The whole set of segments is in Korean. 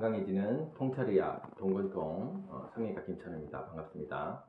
건강해지는 통찰의학 동건통 어, 성형외과 김찬우입니다. 반갑습니다.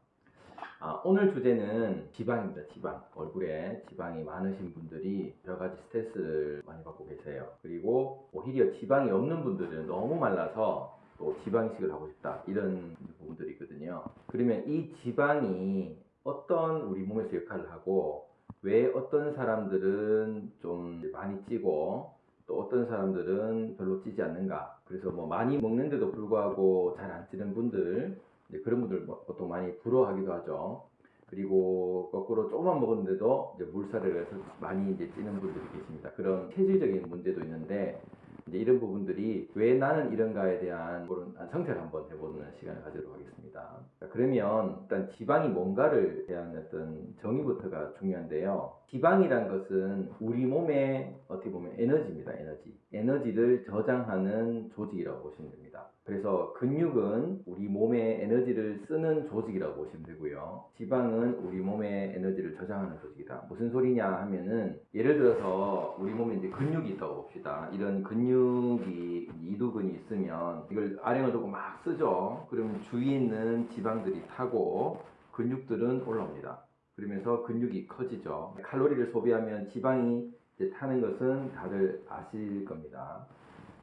아, 오늘 주제는 지방입니다. 지방. 얼굴에 지방이 많으신 분들이 여러 가지 스트레스를 많이 받고 계세요. 그리고 오히려 지방이 없는 분들은 너무 말라서 또 지방이식을 하고 싶다. 이런 부분들이 있거든요. 그러면 이 지방이 어떤 우리 몸에서 역할을 하고 왜 어떤 사람들은 좀 많이 찌고 또 어떤 사람들은 별로 찌지 않는가. 그래서 뭐 많이 먹는데도 불구하고 잘 안 찌는 분들, 그런 분들 뭐 보통 많이 부러워하기도 하죠. 그리고 거꾸로 조금만 먹었는데도 이제 물살을 해서 많이 이제 찌는 분들이 계십니다. 그런 체질적인 문제도 있는데 이제 이런 부분들이 왜 나는 이런가에 대한 그런 성찰을 한번 해보는 시간을 가지도록 하겠습니다. 자, 그러면 일단 지방이 뭔가를 대한 어떤 정의부터가 중요한데요. 지방이란 것은 우리 몸의 어떻게 보면 에너지입니다. 에너지. 에너지를 저장하는 조직이라고 보시면 됩니다. 그래서 근육은 우리 몸의 에너지를 쓰는 조직이라고 보시면 되고요. 지방은 우리 몸의 에너지를 저장하는 조직이다. 무슨 소리냐 하면은 예를 들어서 우리 몸에 이제 근육이 있다고 봅시다. 이런 근육 이 이두근이 있으면 이걸 아령을 두고 막 쓰죠. 그러면 주위에 있는 지방들이 타고 근육들은 올라옵니다. 그러면서 근육이 커지죠. 칼로리를 소비하면 지방이 타는 것은 다들 아실 겁니다.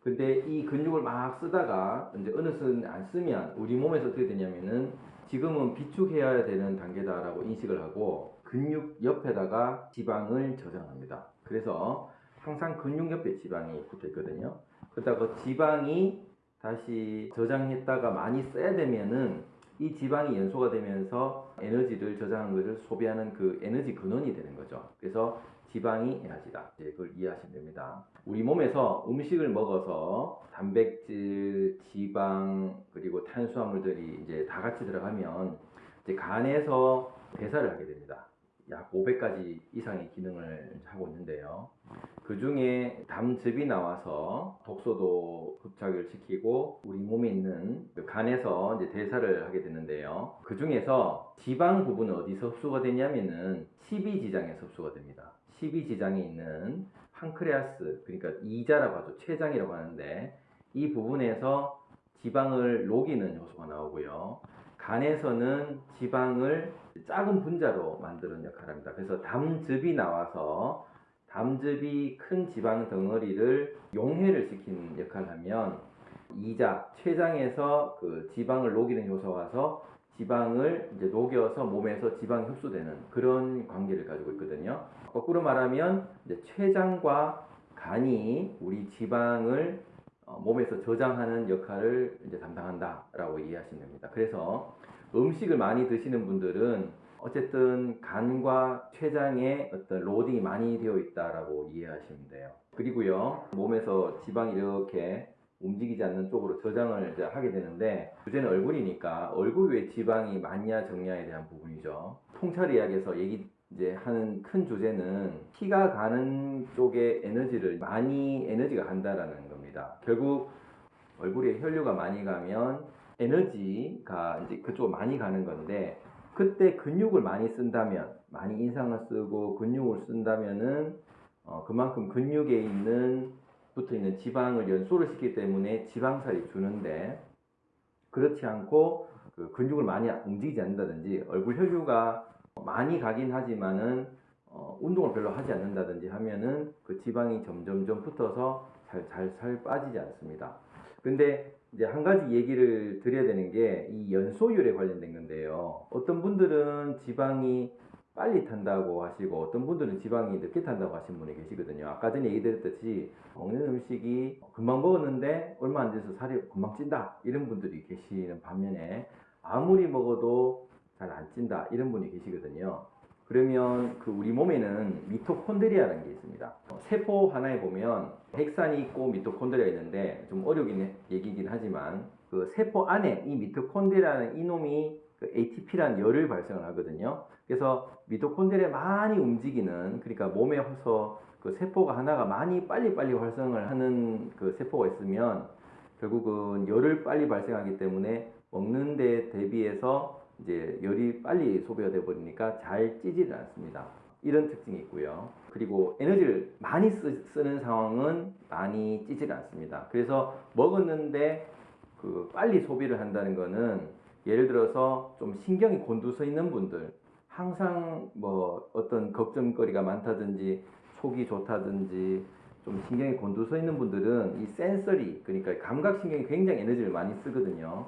근데 이 근육을 막 쓰다가 이제 어느 순간 안 쓰면 우리 몸에서 어떻게 되냐면은 지금은 비축해야 되는 단계다라고 인식을 하고 근육 옆에다가 지방을 저장합니다. 그래서 항상 근육 옆에 지방이 붙어 있거든요. 그러다가 그 지방이 다시 저장했다가 많이 써야 되면은 이 지방이 연소가 되면서 에너지를 저장한 것을 소비하는 그 에너지 근원이 되는 거죠. 그래서 지방이 에너지다. 이제 그걸 이해하시면 됩니다. 우리 몸에서 음식을 먹어서 단백질, 지방, 그리고 탄수화물들이 이제 다 같이 들어가면 이제 간에서 대사를 하게 됩니다. 약 500가지 이상의 기능을 하고 있는데요. 그 중에 담즙이 나와서 독소도 흡착을 시키고 우리 몸에 있는 그 간에서 이제 대사를 하게 되는데요. 그 중에서 지방 부분은 어디서 흡수가 되냐면은 12지장에서 흡수가 됩니다. 12지장에 있는 판크레아스, 그러니까 이자라고 하죠. 췌장이라고 하는데 이 부분에서 지방을 녹이는 효소가 나오고요. 간에서는 지방을 작은 분자로 만드는 역할을 합니다. 그래서 담즙이 나와서 담즙이 큰 지방 덩어리를 용해를 시키는 역할을 하면 이자, 췌장에서 그 지방을 녹이는 효소가 와서 지방을 이제 녹여서 몸에서 지방이 흡수되는 그런 관계를 가지고 있거든요. 거꾸로 말하면 이제 췌장과 간이 우리 지방을 어, 몸에서 저장하는 역할을 이제 담당한다라고 이해하시면 됩니다. 그래서 음식을 많이 드시는 분들은 어쨌든 간과 췌장에 어떤 로딩이 많이 되어 있다라고 이해하시면 돼요. 그리고요, 몸에서 지방이 이렇게 움직이지 않는 쪽으로 저장을 이제 하게 되는데 주제는 얼굴이니까 얼굴 왜 지방이 많냐 적냐에 대한 부분이죠. 통찰 이야기에서 얘기 이제 하는 큰 주제는 피가 가는 쪽에 에너지를 많이 에너지가 간다라는 겁니다. 결국 얼굴에 혈류가 많이 가면 에너지가 이제 그쪽으로 많이 가는 건데 그때 근육을 많이 쓴다면 많이 인상을 쓰고 근육을 쓴다면은 어, 그만큼 근육에 있는 붙어 있는 지방을 연소를 시키기 때문에 지방살이 주는데 그렇지 않고 그 근육을 많이 움직이지 않는다든지 얼굴 혈류가 많이 가긴 하지만은 어, 운동을 별로 하지 않는다든지 하면은 그 지방이 점점점 붙어서 잘잘 잘 빠지지 않습니다. 근데 이제 한 가지 얘기를 드려야 되는 게 이 연소율에 관련된 건데요. 어떤 분들은 지방이 빨리 탄다고 하시고 어떤 분들은 지방이 늦게 탄다고 하신 분이 계시거든요. 아까 전에 얘기 드렸듯이 먹는 음식이 금방 먹었는데 얼마 안 돼서 살이 금방 찐다 이런 분들이 계시는 반면에 아무리 먹어도 잘 안 찐다 이런 분이 계시거든요. 그러면 그 우리 몸에는 미토콘드리아라는 게 있습니다. 어, 세포 하나에 보면 핵산이 있고 미토콘드리아 있는데 좀 어려긴 얘기긴 하지만 그 세포 안에 이 미토콘드리아는 이놈이 그 ATP라는 열을 발생을 하거든요. 그래서 미토콘드리아 많이 움직이는 그러니까 몸에서 그 세포가 하나가 많이 빨리빨리 활성을 하는 그 세포가 있으면 결국은 열을 빨리 발생하기 때문에 먹는 데 대비해서 이제 열이 빨리 소비가 되어 버리니까 잘 찌지를 않습니다. 이런 특징이 있고요. 그리고 에너지를 많이 쓰, 는 상황은 많이 찌질 않습니다. 그래서 먹었는데 그 빨리 소비를 한다는 거는 예를 들어서 좀 신경이 곤두서 있는 분들 항상 뭐 어떤 걱정거리가 많다든지 속이 좋다든지 좀 신경이 곤두서 있는 분들은 이 센서리 그러니까 감각신경이 굉장히 에너지를 많이 쓰거든요.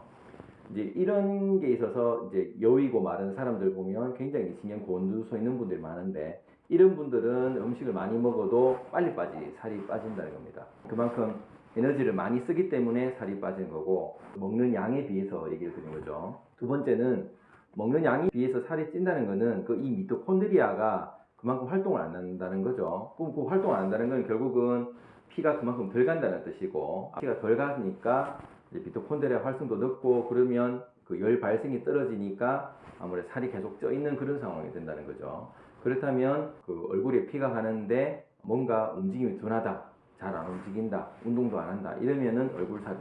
이제 이런 게 있어서 이제 여의고 마른 사람들 보면 굉장히 신경 곤두서 있는 분들이 많은데 이런 분들은 음식을 많이 먹어도 빨리 빠지 살이 빠진다는 겁니다. 그만큼 에너지를 많이 쓰기 때문에 살이 빠지는 거고 먹는 양에 비해서 얘기를 드린 거죠. 두 번째는 먹는 양에 비해서 살이 찐다는 거는 그 이 미토콘드리아가 그만큼 활동을 안 한다는 거죠. 그럼 그 활동을 안 한다는 건 결국은 피가 그만큼 덜 간다는 뜻이고 피가 덜 가니까 이제 미토콘드리아 활성도 늦고 그러면 그 열 발생이 떨어지니까 아무래도 살이 계속 쪄 있는 그런 상황이 된다는 거죠. 그렇다면 그 얼굴에 피가 가는데 뭔가 움직임이 둔하다, 잘 안 움직인다, 운동도 안 한다 이러면은 얼굴 살이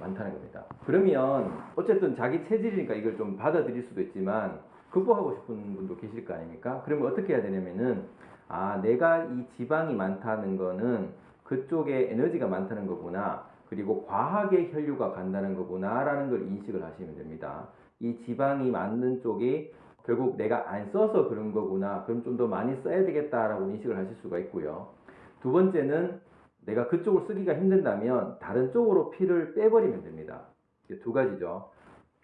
많다는 겁니다. 그러면 어쨌든 자기 체질이니까 이걸 좀 받아들일 수도 있지만 극복하고 싶은 분도 계실 거 아닙니까? 그러면 어떻게 해야 되냐면은 아 내가 이 지방이 많다는 거는 그쪽에 에너지가 많다는 거구나. 그리고 과하게 혈류가 간다는 거구나라는 걸 인식을 하시면 됩니다. 이 지방이 많는 쪽이 결국 내가 안 써서 그런 거구나. 그럼 좀 더 많이 써야 되겠다라고 인식을 하실 수가 있고요. 두 번째는 내가 그쪽을 쓰기가 힘든다면 다른 쪽으로 피를 빼버리면 됩니다. 두 가지죠.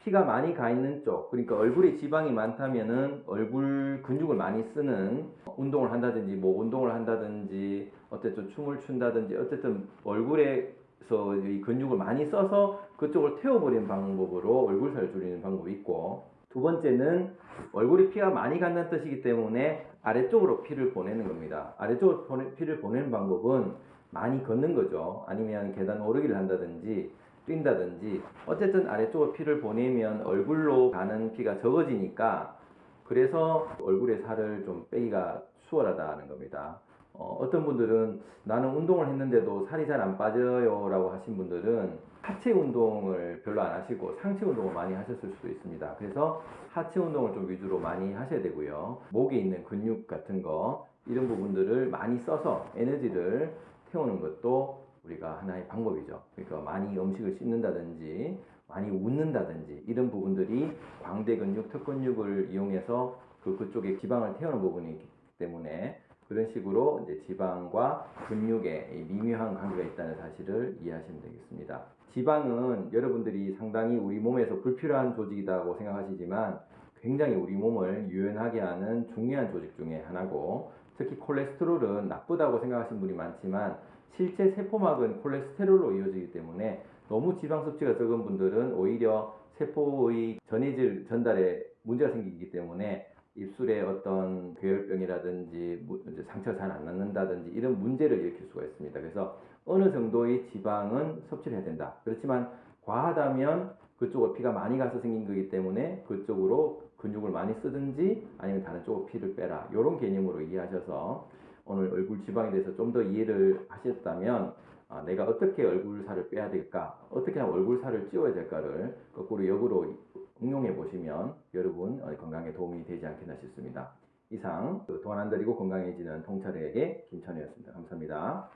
피가 많이 가 있는 쪽, 그러니까 얼굴에 지방이 많다면은 얼굴 근육을 많이 쓰는 운동을 한다든지, 뭐 운동을 한다든지, 어쨌든 춤을 춘다든지, 어쨌든 얼굴에 서 이 근육을 많이 써서 그쪽을 태워버리는 방법으로 얼굴살을 줄이는 방법이 있고, 두 번째는 얼굴에 피가 많이 간다는 뜻이기 때문에 아래쪽으로 피를 보내는 겁니다. 아래쪽으로 피를 보내는 방법은 많이 걷는 거죠. 아니면 계단 오르기를 한다든지 뛴다든지 어쨌든 아래쪽으로 피를 보내면 얼굴로 가는 피가 적어지니까 그래서 얼굴에 살을 좀 빼기가 수월하다는 겁니다. 어, 떤 분들은 나는 운동을 했는데도 살이 잘 안 빠져요 라고 하신 분들은 하체 운동을 별로 안 하시고 상체 운동을 많이 하셨을 수도 있습니다. 그래서 하체 운동을 좀 위주로 많이 하셔야 되고요. 목에 있는 근육 같은 거 이런 부분들을 많이 써서 에너지를 태우는 것도 우리가 하나의 방법이죠. 그러니까 많이 음식을 씹는다든지 많이 웃는다든지 이런 부분들이 광대 근육, 턱 근육을 이용해서 그 그쪽에 지방을 태우는 부분이기 때문에 그런 식으로 이제 지방과 근육에 이 미묘한 관계가 있다는 사실을 이해하시면 되겠습니다. 지방은 여러분들이 상당히 우리 몸에서 불필요한 조직이라고 생각하시지만 굉장히 우리 몸을 유연하게 하는 중요한 조직 중에 하나고 특히 콜레스테롤은 나쁘다고 생각하시는 분이 많지만 실제 세포막은 콜레스테롤로 이루어지기 때문에 너무 지방 섭취가 적은 분들은 오히려 세포의 전해질 전달에 문제가 생기기 때문에 입술에 어떤 괴혈병이라든지 무- 이제 상처가 잘 안 낫는다든지 이런 문제를 일으킬 수가 있습니다. 그래서 어느 정도의 지방은 섭취를 해야 된다. 그렇지만 과하다면 그쪽으로 피가 많이 가서 생긴 거기 때문에 그쪽으로 근육을 많이 쓰든지 아니면 다른 쪽으로 피를 빼라. 이런 개념으로 이해하셔서 오늘 얼굴 지방에 대해서 좀 더 이해를 하셨다면 아, 내가 어떻게 얼굴 살을 빼야 될까? 어떻게 하면 얼굴 살을 찌워야 될까를 거꾸로 역으로 응용해 보시면 여러분 어, 건강에 도움이 되지 않겠나 싶습니다. 이상 그돈안 들이고 건강해지는 통찰에게 김천이었습니다. 감사합니다.